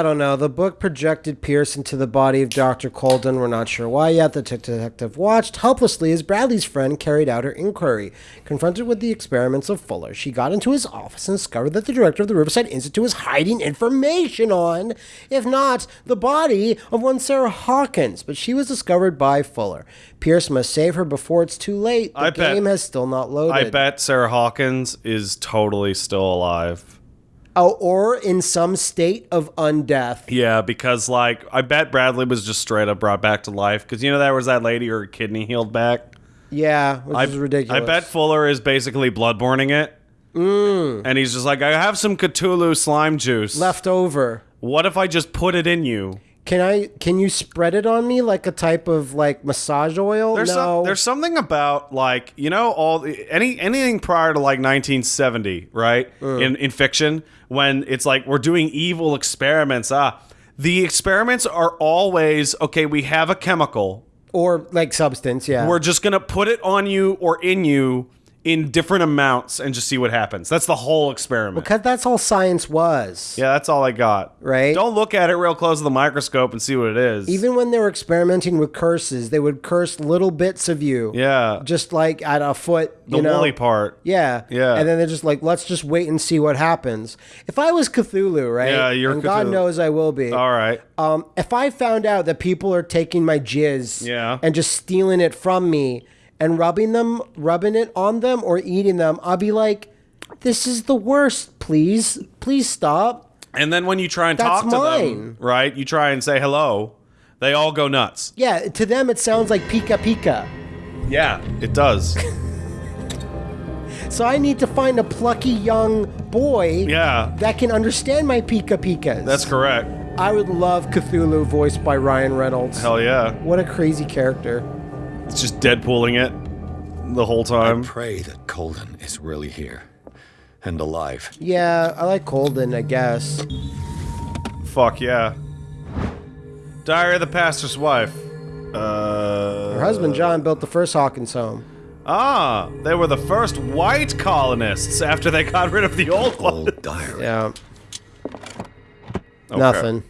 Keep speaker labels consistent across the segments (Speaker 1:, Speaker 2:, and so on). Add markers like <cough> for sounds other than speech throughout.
Speaker 1: I don't know. The book projected Pierce into the body of Dr. Colden. We're not sure why yet. The detective watched helplessly as Bradley's friend carried out her inquiry. Confronted with the experiments of Fuller, she got into his office and discovered that the director of the Riverside Institute was hiding information on, if not the body of one Sarah Hawkins. But she was discovered by Fuller. Pierce must save her before it's too late. The
Speaker 2: I bet-
Speaker 1: game has still not loaded.
Speaker 2: I bet Sarah Hawkins is totally still alive.
Speaker 1: Oh, or in some state of undeath.
Speaker 2: Yeah, because like I bet Bradley was just straight up brought back to life. Because you know there was that lady her kidney healed back.
Speaker 1: Yeah, which
Speaker 2: I,
Speaker 1: is ridiculous.
Speaker 2: I bet Fuller is basically bloodborning it. Mm. And he's just like, I have some Cthulhu slime juice.
Speaker 1: left over.
Speaker 2: What if I just put it in you?
Speaker 1: Can I? Can you spread it on me like a type of like massage oil?
Speaker 2: There's
Speaker 1: no.
Speaker 2: some, there's something about like you know all the, any anything prior to like 1970, right? In in fiction, when it's like we're doing evil experiments. Ah, the experiments are always okay. We have a chemical.
Speaker 1: or like substance. Yeah.
Speaker 2: We're just gonna put it on you or in you in different amounts and just see what happens. That's the whole experiment.
Speaker 1: because that's all science was.
Speaker 2: Yeah, that's all I got.
Speaker 1: Right.
Speaker 2: Don't look at it real close to the microscope and see what it is.
Speaker 1: Even when they were experimenting with curses, they would curse little bits of you.
Speaker 2: yeah,
Speaker 1: Just like at a foot.
Speaker 2: the
Speaker 1: you know?
Speaker 2: woolly part.
Speaker 1: Yeah.
Speaker 2: Yeah.
Speaker 1: And then they're just like, let's just wait and see what happens. If I was Cthulhu, right?
Speaker 2: Yeah, you're
Speaker 1: and God knows I will be.
Speaker 2: All right.
Speaker 1: Um, if I found out that people are taking my jizz
Speaker 2: Yeah.
Speaker 1: and just stealing it from me and rubbing them, rubbing it on them or eating them, I'll be like, this is the worst. Please, please stop.
Speaker 2: And then when you try and
Speaker 1: That's
Speaker 2: talk to
Speaker 1: mine.
Speaker 2: them, right? You try and say hello. They all go nuts.
Speaker 1: Yeah, to them it sounds like pika pika.
Speaker 2: Yeah, it does. <laughs>
Speaker 1: So I need to find a plucky young boy
Speaker 2: yeah,
Speaker 1: that can understand my pika pikas.
Speaker 2: that's correct.
Speaker 1: I would love Cthulhu voiced by Ryan Reynolds.
Speaker 2: Hell yeah.
Speaker 1: What a crazy character.
Speaker 2: It's just Deadpooling it the whole time.
Speaker 3: I Pray that Colden is really here and alive.
Speaker 1: Yeah, I like Colden, I guess.
Speaker 2: Fuck yeah. Diary of the Pastor's Wife. Uh.
Speaker 1: Her husband John built the first Hawkins home.
Speaker 2: Ah, they were the first white colonists after they got rid of the old one.
Speaker 3: Old diary.
Speaker 1: Yeah. Nothing.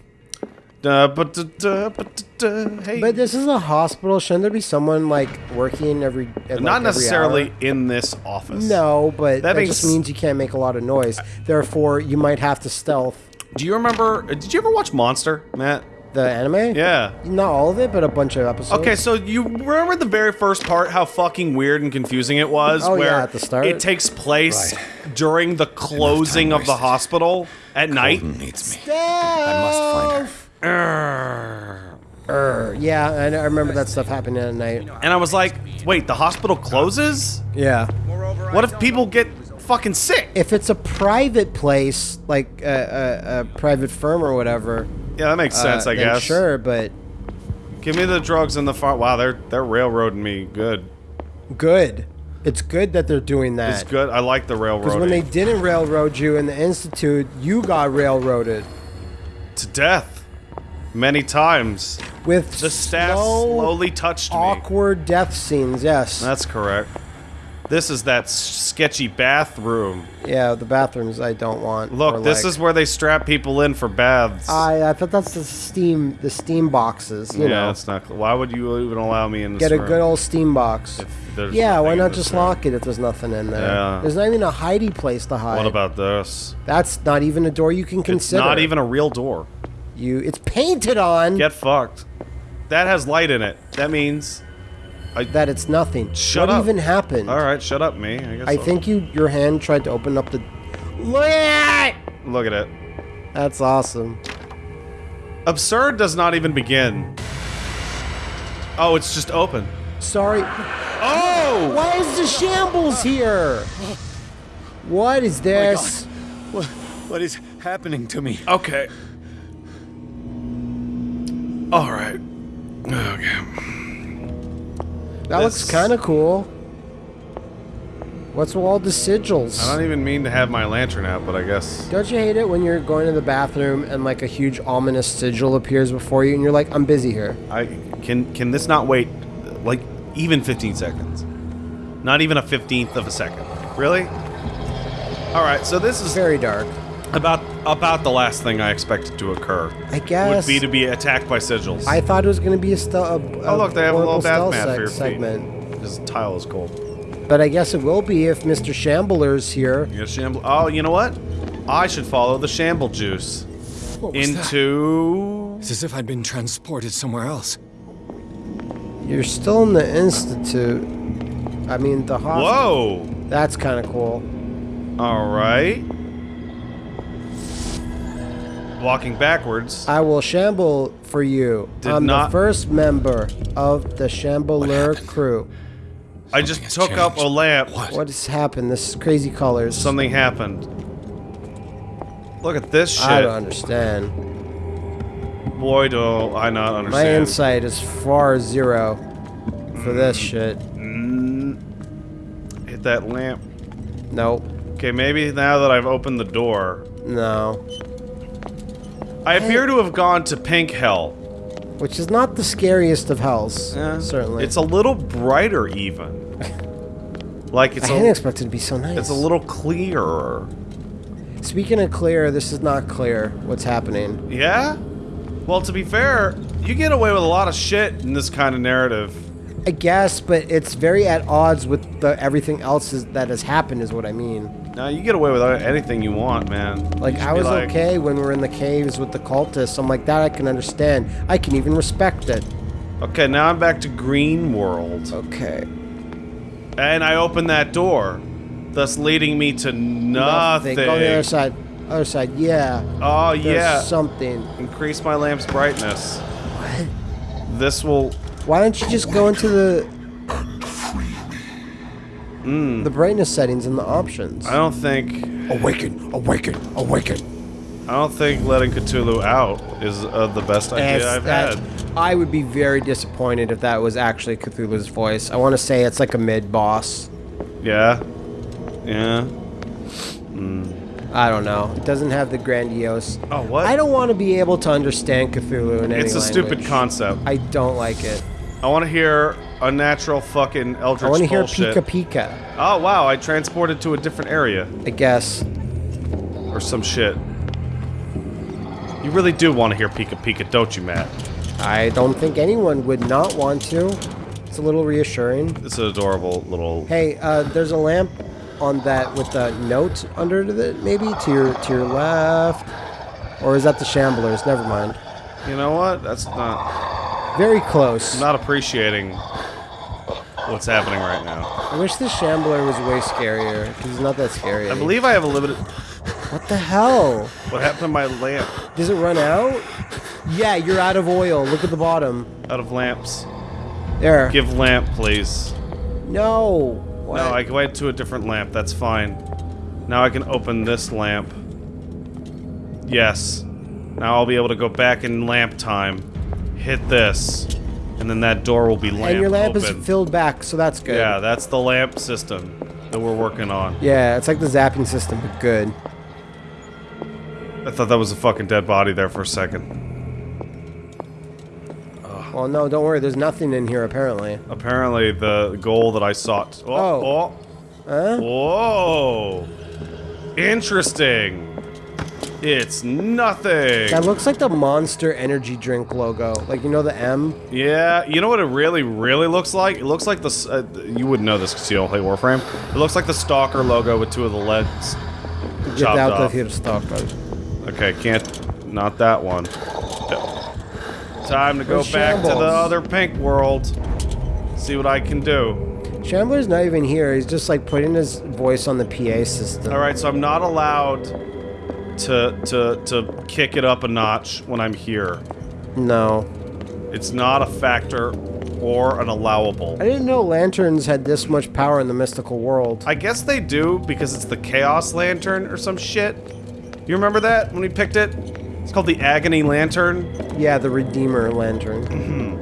Speaker 2: Uh, but, uh, but, uh, hey.
Speaker 1: But this is a hospital. Shouldn't there be someone like working every? at, like,
Speaker 2: Not
Speaker 1: every
Speaker 2: necessarily
Speaker 1: hour?
Speaker 2: in this office.
Speaker 1: No, but
Speaker 2: That
Speaker 1: that, just
Speaker 2: means-
Speaker 1: means you can't make a lot of noise. Therefore, you might have to stealth.
Speaker 2: Do you remember? Did you ever watch Monster, Matt?
Speaker 1: The anime?
Speaker 2: Yeah.
Speaker 1: Not all of it, but a bunch of episodes.
Speaker 2: Okay, so you remember the very first part, how fucking weird and confusing it was?
Speaker 1: Oh, yeah, at the start.
Speaker 2: It takes place
Speaker 3: Right.
Speaker 2: during the closing of the hospital at night.
Speaker 3: Needs me.
Speaker 1: I
Speaker 3: must find
Speaker 2: Urgh.
Speaker 1: Yeah, I, I remember that stuff happening at night.
Speaker 2: And I was like, wait, the hospital closes?
Speaker 1: Yeah.
Speaker 2: What if people get fucking sick?
Speaker 1: If it's a private place, like a, a, a private firm or whatever,
Speaker 2: Yeah, that makes sense,
Speaker 1: uh,
Speaker 2: I guess.
Speaker 1: Sure, but
Speaker 2: Give me the drugs in the farm. Wow, they're they're railroading me good.
Speaker 1: good. It's good that they're doing that.
Speaker 2: It's good. I like the
Speaker 1: railroad.
Speaker 2: Because
Speaker 1: when they didn't railroad you in the institute, you got railroaded
Speaker 2: to death many times.
Speaker 1: with
Speaker 2: The staff
Speaker 1: slow,
Speaker 2: slowly touched me.
Speaker 1: awkward death scenes. Yes.
Speaker 2: That's correct. This is that sketchy bathroom.
Speaker 1: yeah, the bathrooms I don't want.
Speaker 2: Look, this
Speaker 1: like-
Speaker 2: is where they strap people in for baths.
Speaker 1: I I thought that's the steam the steam boxes. You
Speaker 2: yeah,
Speaker 1: know,
Speaker 2: it's not. Why would you even allow me in this
Speaker 1: get a
Speaker 2: room?
Speaker 1: good old steam box. Yeah, why not just
Speaker 2: room?
Speaker 1: lock it if there's nothing in there?
Speaker 2: Yeah.
Speaker 1: There's not even a hidey place to hide.
Speaker 2: What about this?
Speaker 1: That's not even a door you can
Speaker 2: It's
Speaker 1: consider.
Speaker 2: not even a real door.
Speaker 1: You. It's painted on
Speaker 2: Get fucked. That has light in it. That means.
Speaker 1: that it's nothing.
Speaker 2: Shut
Speaker 1: what
Speaker 2: up.
Speaker 1: even happened?
Speaker 2: All right, shut up, me. I guess.
Speaker 1: I
Speaker 2: I'll-
Speaker 1: think you your hand tried to open up the. Look at it!
Speaker 2: Look at it.
Speaker 1: That's awesome.
Speaker 2: Absurd does not even begin. Oh, it's just open.
Speaker 1: Sorry.
Speaker 2: Oh!
Speaker 1: Why is the shambles here? What is oh this?
Speaker 3: What, what is happening to me?
Speaker 2: Okay. All right. Okay.
Speaker 1: that looks kind of cool. What's with all the sigils?
Speaker 2: I don't even mean to have my lantern out, but I guess.
Speaker 1: Don't you hate it when you're going to the bathroom and like a huge ominous sigil appears before you and you're like, I'm busy here?
Speaker 2: I can can this not wait like even 15 seconds? Not even a 15th of a second. Really? All right, so this is
Speaker 1: Very dark.
Speaker 2: about about the last thing I expected to occur.
Speaker 1: I guess.
Speaker 2: Would be to be attacked by sigils.
Speaker 1: I thought it was going to be a, st- a,
Speaker 2: oh look, they have a little bath mat
Speaker 1: seg-
Speaker 2: for your
Speaker 1: segment.
Speaker 2: feet. This tile is cold.
Speaker 1: But I guess it will be if Mr. Shambler's here.
Speaker 2: You got shamble. Oh, you know what? I should follow the shamble juice
Speaker 3: What was that?
Speaker 2: into.
Speaker 3: It's as if I'd been transported somewhere else.
Speaker 1: You're still in the institute. I mean, the hospital.
Speaker 2: Whoa!
Speaker 1: That's kind of cool.
Speaker 2: All right. Walking backwards.
Speaker 1: I will shamble for you.
Speaker 2: Did
Speaker 1: I'm
Speaker 2: not-
Speaker 1: the first member of the Shambler
Speaker 3: happened?
Speaker 1: crew.
Speaker 2: I just
Speaker 3: has
Speaker 2: took up a lamp.
Speaker 3: What?
Speaker 1: What has happened? This is crazy colors.
Speaker 2: Something happened. Look at this shit.
Speaker 1: I don't understand.
Speaker 2: Boy, do I not understand.
Speaker 1: My insight is far zero for this
Speaker 2: Mm.
Speaker 1: shit.
Speaker 2: Hit that lamp.
Speaker 1: Nope.
Speaker 2: Okay, maybe now that I've opened the door,
Speaker 1: No.
Speaker 2: I appear to have gone to pink hell.
Speaker 1: Which is not the scariest of hells. certainly.
Speaker 2: It's a little brighter, even. <laughs> like
Speaker 1: I
Speaker 2: it's
Speaker 1: didn't
Speaker 2: a,
Speaker 1: expect it to be so nice.
Speaker 2: it's a little clearer.
Speaker 1: Speaking of clear, this is not clear what's happening.
Speaker 2: Yeah. Well, to be fair, you get away with a lot of shit in this kind of narrative.
Speaker 1: I guess, but it's very at odds with the everything else is, that has happened. Is what I mean.
Speaker 2: Now you get away with anything you want, man.
Speaker 1: Like I was
Speaker 2: like,
Speaker 1: okay when we were in the caves with the cultists. I'm like that I can understand. I can even respect it.
Speaker 2: Okay, now I'm back to Green World,
Speaker 1: Okay.
Speaker 2: and I open that door, thus leading me to nothing.
Speaker 1: Go on the other side. Other side. Yeah.
Speaker 2: Oh
Speaker 1: There's
Speaker 2: yeah.
Speaker 1: something.
Speaker 2: Increase my lamp's brightness.
Speaker 1: What?
Speaker 2: This will.
Speaker 1: Why don't you just go into the
Speaker 2: Hmm.
Speaker 1: the brightness settings and the options?
Speaker 2: I don't think.
Speaker 3: Awaken! Awaken! Awaken!
Speaker 2: I don't think letting Cthulhu out is uh, the best idea
Speaker 1: It's-
Speaker 2: I've
Speaker 1: that-
Speaker 2: had.
Speaker 1: I would be very disappointed if that was actually Cthulhu's voice. I want to say it's like a mid boss.
Speaker 2: Yeah. Yeah.
Speaker 1: I don't know. It doesn't have the grandiose.
Speaker 2: Oh, what?
Speaker 1: I don't want to be able to understand Cthulhu in any
Speaker 2: It's a stupid concept.
Speaker 1: I don't like it.
Speaker 2: I want to hear a natural fucking eldritch
Speaker 1: I want to hear
Speaker 2: bullshit.
Speaker 1: Pika Pika.
Speaker 2: Oh wow! I transported to a different area
Speaker 1: I guess.
Speaker 2: or some shit. You really do want to hear Pika Pika, don't you, Matt?
Speaker 1: I don't think anyone would not want to. It's a little reassuring.
Speaker 2: It's an adorable little.
Speaker 1: Hey, uh, there's a lamp on that with a note under it, maybe to your to your left, or is that the Shamblers? Never mind.
Speaker 2: You know what? That's not
Speaker 1: Very close.
Speaker 2: not appreciating what's happening right now.
Speaker 1: I wish the Shambler was way scarier because he's not that scary.
Speaker 2: I believe I have a limited.
Speaker 1: What the hell?
Speaker 2: What happened to my lamp?
Speaker 1: Does it run out? Yeah, you're out of oil. Look at the bottom.
Speaker 2: Out of lamps.
Speaker 1: There.
Speaker 2: Give lamp, please.
Speaker 1: no. What?
Speaker 2: No, I went to a different lamp. That's fine. Now I can open this lamp. Yes. Now I'll be able to go back in lamp time. Hit this. And then that door will be lamp
Speaker 1: and your lamp
Speaker 2: open.
Speaker 1: is filled back, so that's good.
Speaker 2: Yeah, that's the lamp system that we're working on.
Speaker 1: Yeah, it's like the zapping system, but good.
Speaker 2: I thought that was a fucking dead body there for a second.
Speaker 1: Well, no, don't worry. There's nothing in here apparently.
Speaker 2: Apparently the goal that I sought. Oh,
Speaker 1: Oh. oh. Huh?
Speaker 2: oh. Whoa. Interesting. It's nothing.
Speaker 1: That looks like the Monster Energy drink logo. Like you know the M.
Speaker 2: Yeah, you know what it really, really looks like? It looks like the. Uh, you wouldn't know this because you don't play Warframe. It looks like the Stalker logo with two of the legs
Speaker 1: Get out
Speaker 2: off.
Speaker 1: of here, stalker.
Speaker 2: Okay, can't. Not that one. Time to go back to the other pink world. See what I can do.
Speaker 1: Shambler's not even here. He's just like putting his voice on the PA system.
Speaker 2: All right, so I'm not allowed to to to kick it up a notch when I'm here.
Speaker 1: No.
Speaker 2: It's not a factor or an allowable.
Speaker 1: I didn't know lanterns had this much power in the mystical world.
Speaker 2: I guess they do because it's the Chaos Lantern or some shit. You remember that when we picked it? It's called the Agony Lantern.
Speaker 1: yeah, the Redeemer lantern.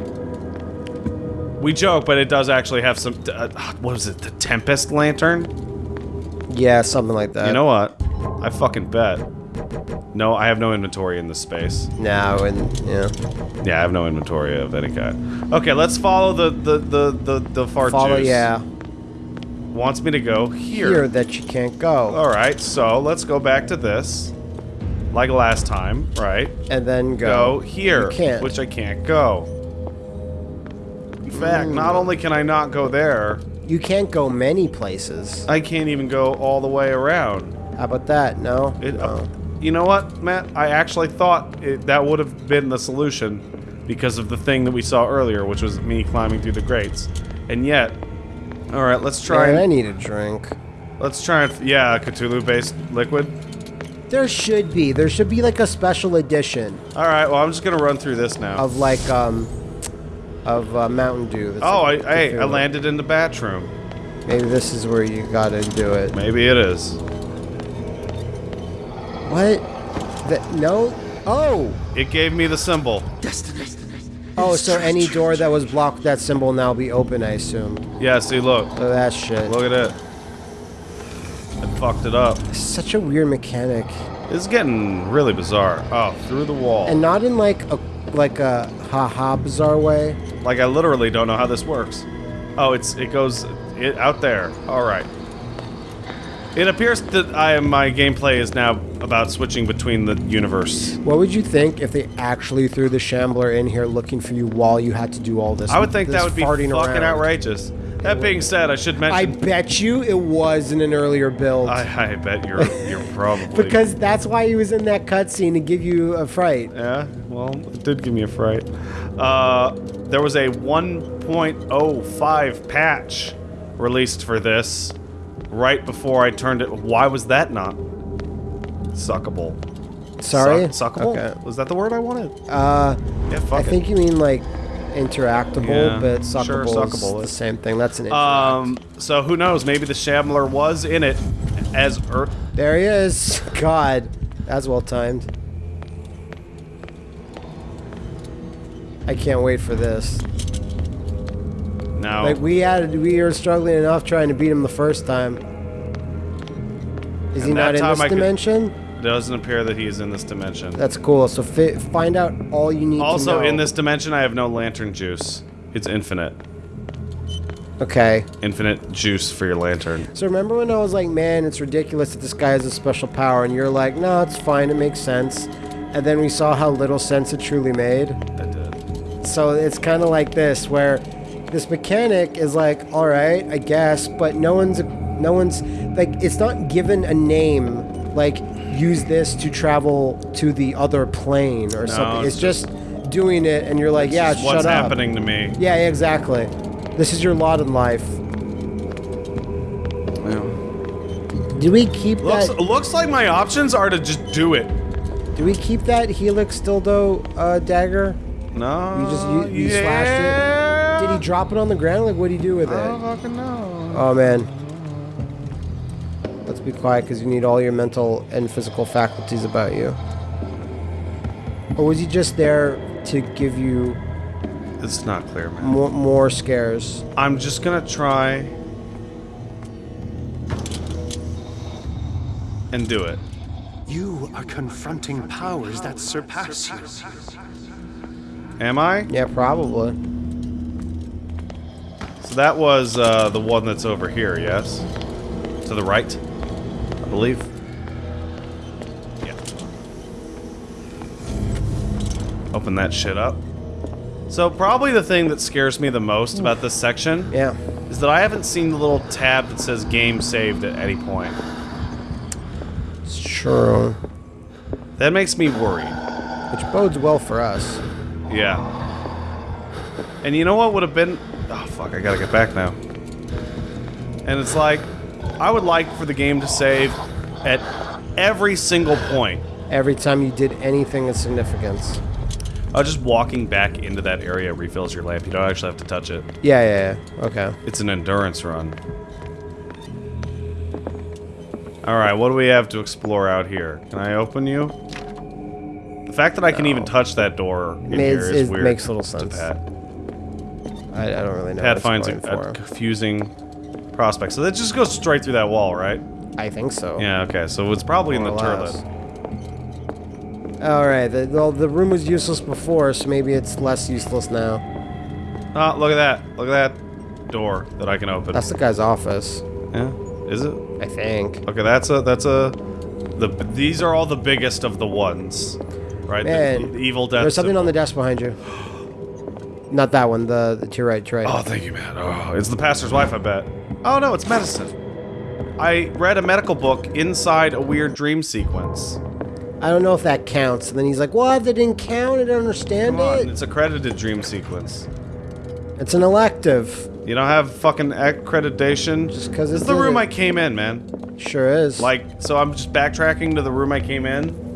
Speaker 2: We joke, but it does actually have some. Uh, what was it? The Tempest Lantern?
Speaker 1: Yeah, something like that.
Speaker 2: You know what? I fucking bet. No, I have no inventory in this space.
Speaker 1: No, and yeah.
Speaker 2: Yeah, I have no inventory of any kind. Okay, let's follow the the the the, the fart
Speaker 1: Follow,
Speaker 2: juice.
Speaker 1: yeah.
Speaker 2: Wants me to go here.
Speaker 1: Here that you can't go.
Speaker 2: All right, so let's go back to this. like last time, right?
Speaker 1: and then
Speaker 2: Go
Speaker 1: go.
Speaker 2: here, which I can't go. In fact, not only can I not go there,
Speaker 1: You can't go many places.
Speaker 2: I can't even go all the way around.
Speaker 1: How about that? No.
Speaker 2: It, uh,
Speaker 1: no.
Speaker 2: You know what, Matt? I actually thought it, that would have been the solution because of the thing that we saw earlier, which was me climbing through the grates. And yet, all right, let's try.
Speaker 1: Man, I need a drink.
Speaker 2: let's try and yeah, Cthulhu-based liquid.
Speaker 1: There should be. There should be like a special edition
Speaker 2: All right, well, I'm just gonna run through this now.
Speaker 1: of like um of uh, Mountain Dew.
Speaker 2: Oh, I, hey, I landed in the bathroom.
Speaker 1: Maybe this is where you gotta do it.
Speaker 2: Maybe it is.
Speaker 1: What? That no? Oh!
Speaker 2: It gave me the symbol.
Speaker 1: Oh, so any door that was blocked that symbol now be open, I assume.
Speaker 2: Yeah, see, look,
Speaker 1: Oh, that shit.
Speaker 2: look at it. I fucked it up.
Speaker 1: Such a weird mechanic.
Speaker 2: It's getting really bizarre. Oh, through the wall.
Speaker 1: And not in like a like a haha bizarre way.
Speaker 2: Like I literally don't know how this works. Oh, it's it goes it, out there. All right. It appears that I my gameplay is now about switching between the universe.
Speaker 1: What would you think if they actually threw the Shambler in here looking for you while you had to do all this?
Speaker 2: I would think
Speaker 1: this
Speaker 2: that would be fucking
Speaker 1: around?
Speaker 2: outrageous. That being said, I should mention.
Speaker 1: I bet you it was in an earlier build.
Speaker 2: I, I bet you're you're <laughs> probably
Speaker 1: because that's why he was in that cutscene to give you a fright.
Speaker 2: Yeah, well, it did give me a fright. Uh, there was a 1.05 patch released for this right before I turned it. Why was that not suckable?
Speaker 1: Sorry?
Speaker 2: Suck- suckable?
Speaker 1: Okay.
Speaker 2: Was that the word I wanted?
Speaker 1: Uh,
Speaker 2: Yeah, fuck
Speaker 1: I
Speaker 2: it.
Speaker 1: think you mean like interactable,
Speaker 2: Yeah,
Speaker 1: but
Speaker 2: sure,
Speaker 1: suckable,
Speaker 2: suckable.
Speaker 1: is the same thing. That's an interact.
Speaker 2: Um, so who knows? Maybe the Shambler was in it as Earth.
Speaker 1: there he is. God, that's well timed. I can't wait for this.
Speaker 2: No.
Speaker 1: Like we had, we were struggling enough trying to beat him the first time. Is he not in this
Speaker 2: I could-
Speaker 1: dimension?
Speaker 2: it doesn't appear that he's in this dimension.
Speaker 1: That's cool. So fi- find out all you need to
Speaker 2: also, in this dimension, I have no lantern juice. It's infinite.
Speaker 1: Okay.
Speaker 2: Infinite juice for your lantern.
Speaker 1: So remember when I was like, man, it's ridiculous that this guy has a special power, and you're like, no, it's fine, it makes sense. And then we saw how little sense it truly made.
Speaker 2: That did.
Speaker 1: So it's kind of like this, where this mechanic is like, all right, I guess, but no one's, no one's, like, it's not given a name, like, use this to travel to the other plane or something.
Speaker 2: it's
Speaker 1: It's just doing it, and you're like, yeah,
Speaker 2: This is
Speaker 1: shut
Speaker 2: what's
Speaker 1: up.
Speaker 2: happening to me.
Speaker 1: Yeah, exactly. This is your lot in life. Do we keep
Speaker 2: Looks,
Speaker 1: that?
Speaker 2: looks like my options are to just do it.
Speaker 1: Do we keep that helix dildo uh, dagger?
Speaker 2: No.
Speaker 1: You just you, you
Speaker 2: yeah.
Speaker 1: slashed it. Did he drop it on the ground? Like, what did he do with
Speaker 2: I don't
Speaker 1: it?
Speaker 2: fucking know.
Speaker 1: Oh man. Let's be quiet because you need all your mental and physical faculties about you. Or was he just there to give you
Speaker 2: It's not clear, man.
Speaker 1: more, more scares?
Speaker 2: I'm just gonna try and do it.
Speaker 4: You are confronting powers that surpass you.
Speaker 2: Am I?
Speaker 1: Yeah, probably.
Speaker 2: That was uh, the one that's over here, yes? To the right, I believe. Yeah. Open that shit up. So probably the thing that scares me the most about this section
Speaker 1: Yeah.
Speaker 2: is that I haven't seen the little tab that says game saved at any point.
Speaker 1: It's true.
Speaker 2: That makes me worried.
Speaker 1: Which bodes well for us.
Speaker 2: Yeah. And you know what would have been... Oh, fuck, I gotta get back now. And it's like, I would like for the game to save at every single point.
Speaker 1: Every time you did anything of significance.
Speaker 2: Uh, just walking back into that area refills your lamp. You don't actually have to touch it.
Speaker 1: Yeah, yeah, yeah. Okay.
Speaker 2: It's an endurance run. Alright, what do we have to explore out here? Can I open you? The fact that I can even touch that door in
Speaker 1: Makes-
Speaker 2: here is
Speaker 1: it
Speaker 2: weird.
Speaker 1: makes little
Speaker 2: to
Speaker 1: sense. I, I don't really know.
Speaker 2: Pat finds a, a confusing prospect. So that just goes straight through that wall, right?
Speaker 1: I think so.
Speaker 2: Yeah, okay. So it's probably in the
Speaker 1: More or less.
Speaker 2: turlet.
Speaker 1: All right. The, the the room was useless before, so maybe it's less useless now.
Speaker 2: Oh, look at that. Look at that door that I can open.
Speaker 1: That's the guy's office,
Speaker 2: yeah. Is it?
Speaker 1: I think.
Speaker 2: Okay, that's a that's a The these are all the biggest of the ones, right? The-
Speaker 1: Man,
Speaker 2: the, evil death.
Speaker 1: There's something on the desk behind you. <gasps> Not that one. The, the to your right. To your right.
Speaker 2: Oh, thank you, man. Oh, it's the pastor's wife, I bet. Oh no, it's medicine. I read a medical book inside a weird dream sequence.
Speaker 1: I don't know if that counts. And then he's like, "What? That didn't count. I don't understand
Speaker 2: Come on,
Speaker 1: it.
Speaker 2: it's accredited dream sequence.
Speaker 1: It's an elective.
Speaker 2: You don't have fucking accreditation.
Speaker 1: Just 'cause
Speaker 2: it's
Speaker 1: it's
Speaker 2: the room
Speaker 1: it.
Speaker 2: I came in, man.
Speaker 1: Sure is.
Speaker 2: Like, so I'm just backtracking to the room I came in.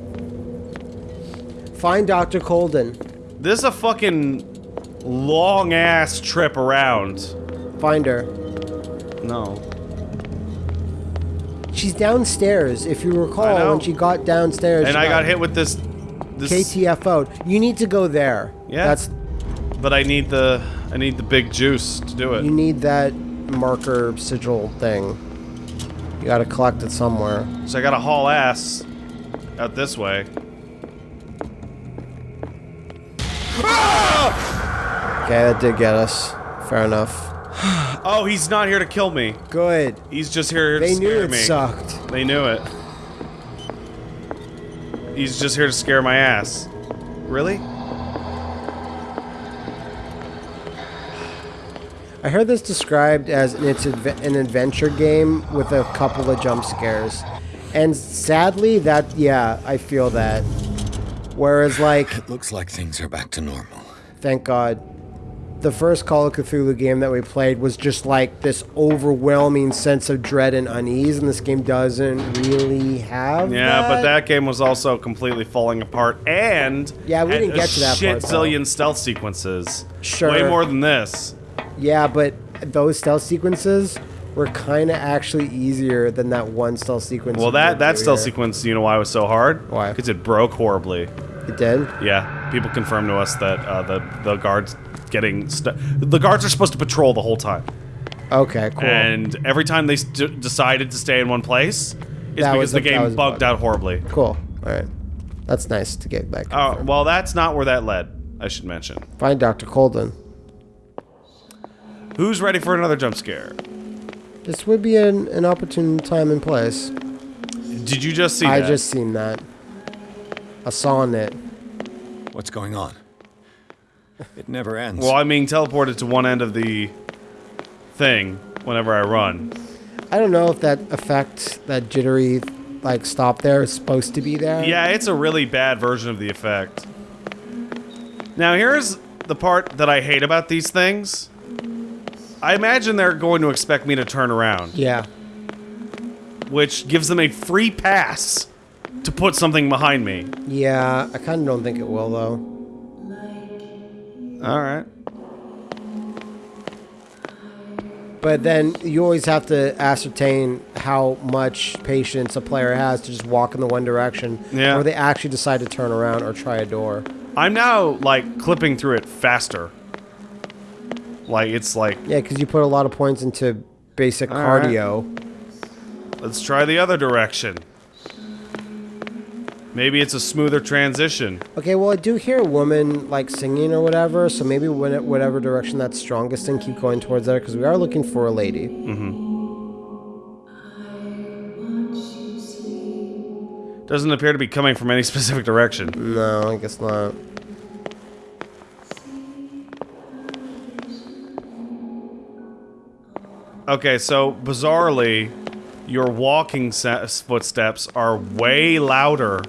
Speaker 1: find Dr. Colden.
Speaker 2: This is a fucking long ass trip around.
Speaker 1: Find her.
Speaker 2: No.
Speaker 1: She's downstairs. If you recall, when she got downstairs,
Speaker 2: And
Speaker 1: she
Speaker 2: I got hit with this. this
Speaker 1: KTFO'd. You need to go there.
Speaker 2: Yeah.
Speaker 1: That's
Speaker 2: But I need the I need the big juice to do it.
Speaker 1: you need that marker sigil thing. You got to collect it somewhere.
Speaker 2: So I gotta haul ass out this way. Ah!
Speaker 1: Okay, that did get us. Fair enough. <sighs>
Speaker 2: Oh, he's not here to kill me.
Speaker 1: Good.
Speaker 2: He's just here to scare me.
Speaker 1: They knew it sucked.
Speaker 2: They knew it. He's just here to scare my ass. Really?
Speaker 1: I heard this described as it's an adventure game with a couple of jump scares. And sadly, that, yeah, I feel that. Whereas, like,
Speaker 3: It looks like things are back to normal.
Speaker 1: thank God, the first Call of Cthulhu game that we played was just like this overwhelming sense of dread and unease, and this game doesn't really have
Speaker 2: Yeah, but that game was also completely falling apart, and
Speaker 1: Yeah, we didn't get to that
Speaker 2: shit
Speaker 1: part, though.
Speaker 2: zillion stealth sequences.
Speaker 1: Sure.
Speaker 2: way more than this.
Speaker 1: Yeah, but those stealth sequences were kind of actually easier than that one stealth sequence.
Speaker 2: Well, that that
Speaker 1: do
Speaker 2: stealth sequence, you know why it was so hard?
Speaker 1: Why?
Speaker 2: Because it broke horribly.
Speaker 1: It did?
Speaker 2: Yeah, people confirmed to us that uh, the the guards getting the guards are supposed to patrol the whole time,
Speaker 1: Okay, cool.
Speaker 2: and every time they st- decided to stay in one place, it's
Speaker 1: That
Speaker 2: because
Speaker 1: was
Speaker 2: the
Speaker 1: a-
Speaker 2: game
Speaker 1: was
Speaker 2: bugged
Speaker 1: bug.
Speaker 2: out horribly.
Speaker 1: cool. All right. That's nice to get back.
Speaker 2: Oh, well, that's not where that led. I should mention.
Speaker 1: Find Dr. Colden.
Speaker 2: Who's ready for another jump scare?
Speaker 1: This would be an, an opportune time and place.
Speaker 2: Did you just see
Speaker 1: I
Speaker 2: that?
Speaker 1: just seen that. I saw it.
Speaker 3: What's going on? It never ends.
Speaker 2: Well, I'm being teleported to one end of the thing whenever I run.
Speaker 1: I don't know if that effect, that jittery, like stop there, is supposed to be there.
Speaker 2: Yeah, it's a really bad version of the effect. Now, here's the part that I hate about these things. I imagine they're going to expect me to turn around,
Speaker 1: Yeah.
Speaker 2: which gives them a free pass to put something behind me.
Speaker 1: Yeah, I kind of don't think it will though.
Speaker 2: All right.
Speaker 1: But then you always have to ascertain how much patience a player has to just walk in the one direction,
Speaker 2: Yeah.
Speaker 1: or they actually decide to turn around or try a door.
Speaker 2: I'm now like clipping through it faster. Like it's like
Speaker 1: Yeah, because you put a lot of points into basic
Speaker 2: All right.
Speaker 1: cardio.
Speaker 2: let's try the other direction. Maybe it's a smoother transition.
Speaker 1: Okay, well, I do hear a woman like singing or whatever, so maybe it, whatever direction that's strongest in, keep going towards there because we are looking for a lady. Mm-hmm.
Speaker 2: Doesn't appear to be coming from any <laughs> specific direction.
Speaker 1: No, I guess not.
Speaker 2: Okay, so bizarrely, your walking footsteps are way louder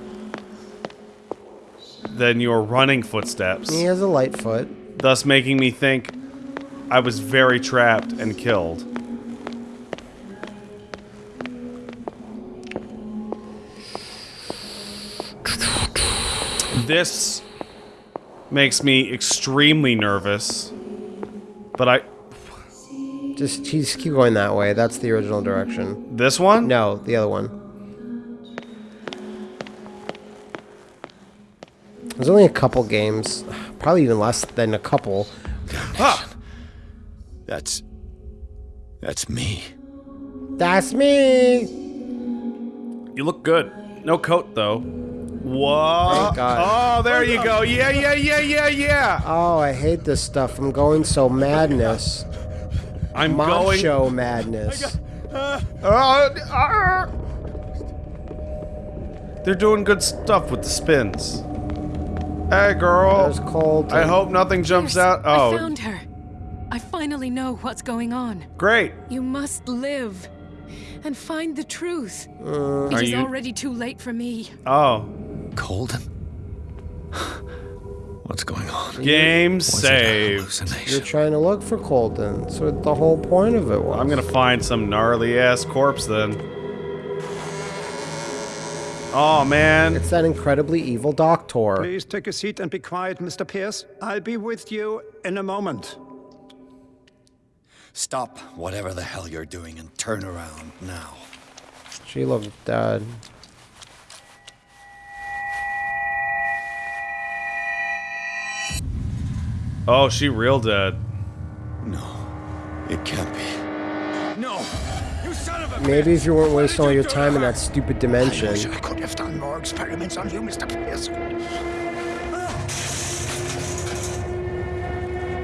Speaker 2: than your running footsteps,
Speaker 1: He has a light foot.
Speaker 2: thus making me think I was very trapped and killed. This makes me extremely nervous, but I.
Speaker 1: Just, just keep going that way. That's the original direction.
Speaker 2: This one?
Speaker 1: No, the other one. There's only a couple games, probably even less than a couple.
Speaker 2: Ah!
Speaker 3: That's. That's me.
Speaker 1: That's me.
Speaker 2: You look good. No coat though. Whoa!
Speaker 1: Thank God.
Speaker 2: Oh, there you go. Yeah, yeah, yeah, yeah, yeah.
Speaker 1: Oh, I hate this stuff. I'm going so madness.
Speaker 2: I'm going.
Speaker 1: Macho madness.
Speaker 2: Uh, uh, They're doing good stuff with the spins. Hey, girl.
Speaker 1: There's Colden.
Speaker 2: I hope nothing jumps
Speaker 5: Pierce,
Speaker 2: out.
Speaker 5: I
Speaker 2: Oh,
Speaker 5: found her. I finally know what's going on.
Speaker 2: great.
Speaker 5: You must live and find the truth.
Speaker 2: Uh, Are
Speaker 5: it is
Speaker 2: you-
Speaker 5: already too late for me.
Speaker 2: Oh,
Speaker 3: Colden? What's going on?
Speaker 2: game
Speaker 3: Was
Speaker 2: save.
Speaker 1: You're trying to look for Colden. So the whole point of it was.
Speaker 2: I'm gonna find some gnarly ass corpse then. Oh man.
Speaker 1: It's that incredibly evil doctor.
Speaker 4: Please take a seat and be quiet, Mr. Pierce. I'll be with you in a moment.
Speaker 3: Stop whatever the hell you're doing and turn around now.
Speaker 1: She looked dead.
Speaker 2: Oh, she real dead.
Speaker 3: No, it can't be.
Speaker 1: Maybe if you weren't wasting all your time in that stupid
Speaker 3: I
Speaker 1: dimension.
Speaker 3: wish I could have done more experiments on you, Mr. Pierce.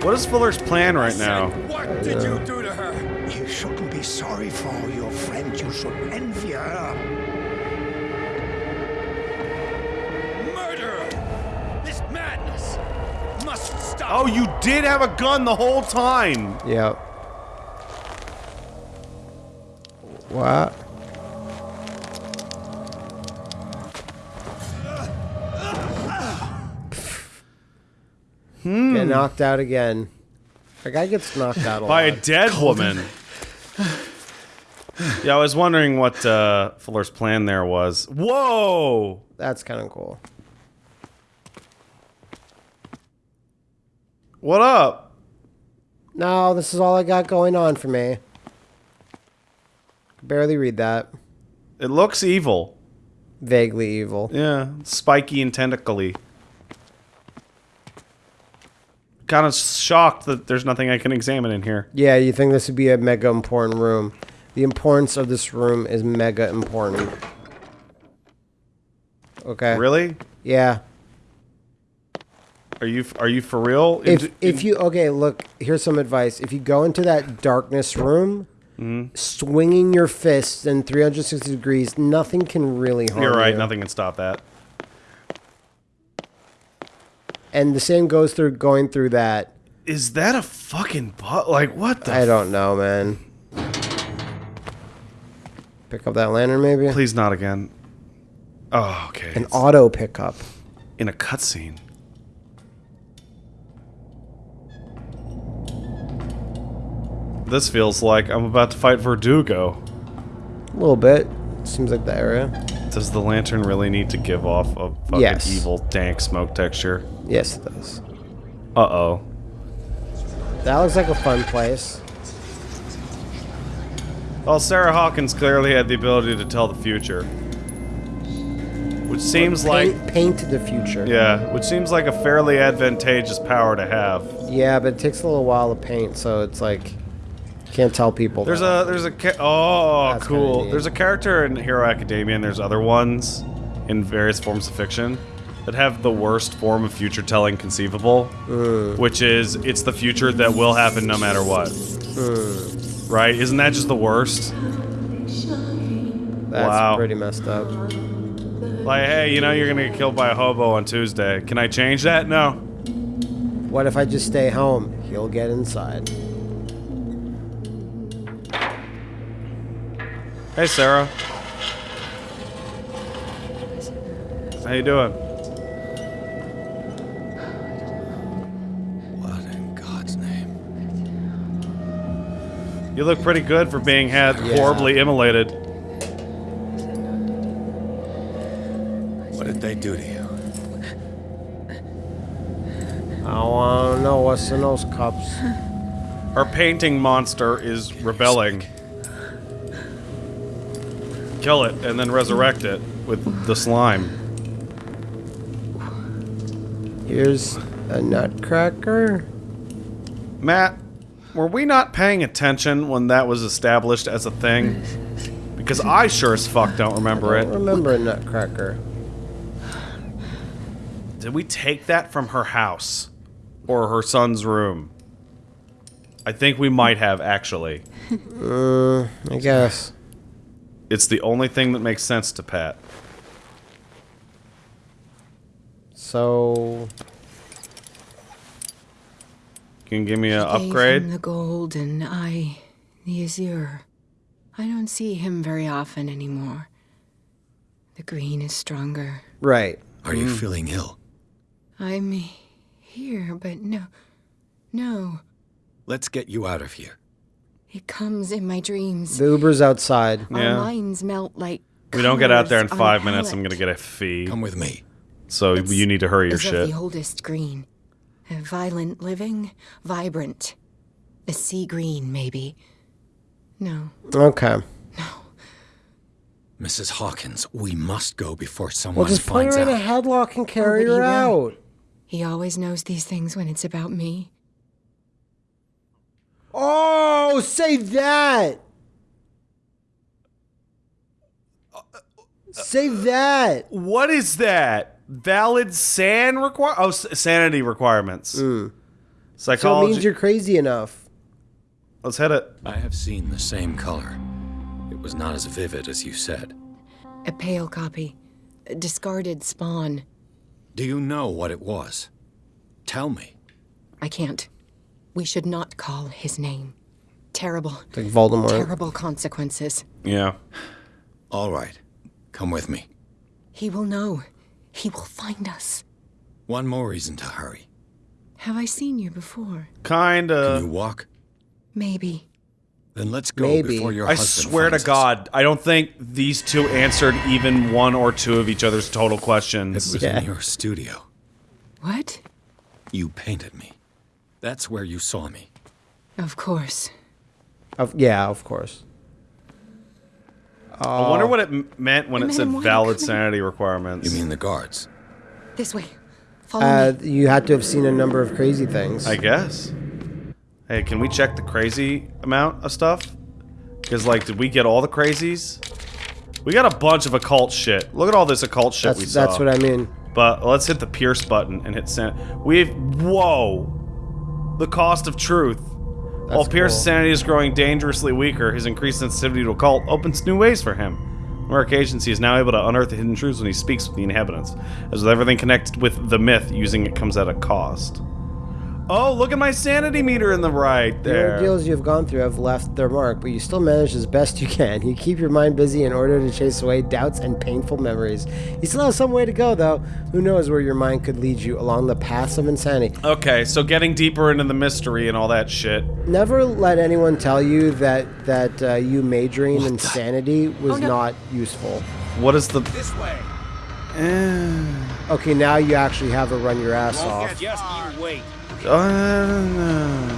Speaker 2: What is Fuller's plan right now?
Speaker 3: What did you do to her?
Speaker 6: You shouldn't be sorry for your friend. You should envy her.
Speaker 3: Murderer! This madness must stop.
Speaker 2: Oh, you did have a gun the whole time.
Speaker 1: Yep. What? Get knocked out again. A guy gets knocked out a
Speaker 2: By a
Speaker 1: lot.
Speaker 2: dead woman. yeah, I was wondering what uh, Fuller's plan there was. Whoa!
Speaker 1: That's kind of cool.
Speaker 2: What up?
Speaker 1: No, this is all I got going on for me. Barely read that.
Speaker 2: It looks evil.
Speaker 1: Vaguely evil.
Speaker 2: Yeah, spiky and tentacly. Kind of shocked that there's nothing I can examine in here.
Speaker 1: Yeah, you think this would be a mega important room. The importance of this room is mega important. Okay.
Speaker 2: Really?
Speaker 1: Yeah.
Speaker 2: Are you are you for real?
Speaker 1: If if you okay, look, here's some advice. If you go into that darkness room,
Speaker 2: Mm-hmm.
Speaker 1: swinging your fists in 360 degrees, nothing can really harm you.
Speaker 2: You're right.
Speaker 1: you.
Speaker 2: Nothing can stop that.
Speaker 1: And the same goes through going through that.
Speaker 2: Is that a fucking butt? Like what the?
Speaker 1: I don't know, man. Pick up that lantern, maybe.
Speaker 2: Please not again. Oh, okay.
Speaker 1: An
Speaker 2: It's
Speaker 1: auto pickup.
Speaker 2: in a cutscene. This feels like I'm about to fight Verdugo.
Speaker 1: A little bit. Seems like the area.
Speaker 2: Does the lantern really need to give off a fucking
Speaker 1: Yes.
Speaker 2: evil, dank smoke texture?
Speaker 1: Yes, it does.
Speaker 2: Uh oh.
Speaker 1: That looks like a fun place.
Speaker 2: Well, Sarah Hawkins clearly had the ability to tell the future. Which seems like.
Speaker 1: paint, paint the future.
Speaker 2: Yeah, which seems like a fairly advantageous power to have.
Speaker 1: Yeah, but it takes a little while to paint, so it's like can't tell people.
Speaker 2: There's
Speaker 1: that.
Speaker 2: a there's a oh
Speaker 1: That's
Speaker 2: cool. There's a character in Hero Academia, and there's other ones in various forms of fiction that have the worst form of future telling conceivable, mm. which is it's the future that will happen no matter what. Mm. Right? Isn't that just the worst?
Speaker 1: That's
Speaker 2: wow.
Speaker 1: pretty messed up.
Speaker 2: Like, hey, you know you're gonna get killed by a hobo on Tuesday. Can I change that? No.
Speaker 1: What if I just stay home? He'll get inside.
Speaker 2: Hey, Sarah. How you doing?
Speaker 3: What in God's name?
Speaker 2: You look pretty good for being had
Speaker 1: Yeah.
Speaker 2: horribly immolated.
Speaker 3: What did they do to you?
Speaker 1: I want to know what's in those cups.
Speaker 2: Our painting monster is rebelling. Kill it and then resurrect it with the slime.
Speaker 1: Here's a nutcracker.
Speaker 2: Matt, were we not paying attention when that was established as a thing? Because I sure as fuck don't remember
Speaker 1: I don't
Speaker 2: it.
Speaker 1: remember a nutcracker.
Speaker 2: Did we take that from her house? Or her son's room? I think we might have, actually.
Speaker 1: Uh, I guess.
Speaker 2: It's the only thing that makes sense to Pat.
Speaker 1: So
Speaker 2: You Can give me an
Speaker 5: Gave him
Speaker 2: upgrade?
Speaker 5: the gold and I, the azure. I don't see him very often anymore. The green is stronger.
Speaker 1: right.
Speaker 3: Are you hmm. feeling ill?
Speaker 5: I'm here, but no, no.
Speaker 3: Let's get you out of here.
Speaker 5: It comes in my dreams.
Speaker 1: The Uber's outside.
Speaker 2: Yeah.
Speaker 5: Our minds melt like.
Speaker 2: We don't get out there in
Speaker 5: colors on a
Speaker 2: five minutes. I'm gonna get a fee.
Speaker 3: Come with me.
Speaker 2: So you need to hurry your
Speaker 5: Is of
Speaker 2: shit.
Speaker 5: the oldest green. A violent living, vibrant. A sea green, maybe. No.
Speaker 1: Okay. No.
Speaker 3: Mrs. Hawkins, we must go before someone
Speaker 1: Well, just put
Speaker 3: finds
Speaker 1: her in a headlock and oh, carry
Speaker 5: but he
Speaker 1: her
Speaker 5: will.
Speaker 1: out.
Speaker 5: He always knows these things when it's about me.
Speaker 1: Oh, Oh, say that. Say that.
Speaker 2: What is that? Valid san require? Oh, s- sanity requirements. Psychology.
Speaker 1: So it
Speaker 2: Psychology.
Speaker 1: means you're crazy enough.
Speaker 2: Let's hit it.
Speaker 3: I have seen the same color. It was not as vivid as you said.
Speaker 5: A pale copy. A discarded spawn.
Speaker 3: Do you know what it was? Tell me.
Speaker 5: I can't. We should not call his name. Terrible,
Speaker 1: Like Voldemort.
Speaker 5: terrible consequences.
Speaker 2: Yeah.
Speaker 3: All right. Come with me.
Speaker 5: He will know. He will find us.
Speaker 3: One more reason to hurry.
Speaker 5: Have I seen you before? Kinda.
Speaker 3: Can You walk?
Speaker 5: Maybe.
Speaker 3: Then let's go
Speaker 1: Maybe.
Speaker 3: before your
Speaker 2: I
Speaker 3: husband
Speaker 2: swear to
Speaker 3: finds us.
Speaker 2: God, I don't think these two answered even one or two of each other's total questions.
Speaker 3: It
Speaker 2: questions.
Speaker 3: was
Speaker 1: Yeah.
Speaker 3: in your studio.
Speaker 5: What?
Speaker 3: You painted me. That's where you saw me.
Speaker 5: Of course.
Speaker 1: Of, yeah, of course.
Speaker 2: I wonder what it m- meant when it said valid sanity requirements.
Speaker 3: You mean the guards?
Speaker 5: This way. Follow
Speaker 1: Uh,
Speaker 5: me.
Speaker 1: you had to have seen a number of crazy things.
Speaker 2: I guess. Hey, can we check the crazy amount of stuff? Because, like, did we get all the crazies? We got a bunch of occult shit. Look at all this occult shit we
Speaker 1: that's
Speaker 2: saw.
Speaker 1: that's what I mean.
Speaker 2: But let's hit the Pierce button and hit send. We've whoa, the cost of truth. While Pierce's
Speaker 1: cool.
Speaker 2: sanity is growing dangerously weaker, his increased sensitivity to occult opens new ways for him. On rare occasions, he is now able to unearth the hidden truths when he speaks with the inhabitants. As with everything connected with the myth, using it comes at a cost. Oh, look at my sanity meter in the right there.
Speaker 1: The
Speaker 2: there.
Speaker 1: ordeals you've gone through have left their mark, but you still manage as best you can. You keep your mind busy in order to chase away doubts and painful memories. You still have some way to go, though. Who knows where your mind could lead you along the paths of insanity?
Speaker 2: Okay, so getting deeper into the mystery and all that shit.
Speaker 1: Never let anyone tell you that that uh, you majoring in sanity was
Speaker 5: no.
Speaker 1: not useful.
Speaker 2: What is the?
Speaker 6: This way. <sighs>
Speaker 1: Okay, now you actually have to run your ass off.
Speaker 6: Just you wait.
Speaker 2: Uh,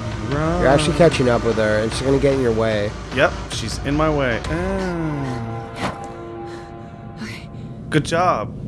Speaker 1: You're actually catching up with her, and she's gonna get in your way.
Speaker 2: Yep, she's in my way. Ah. Good job.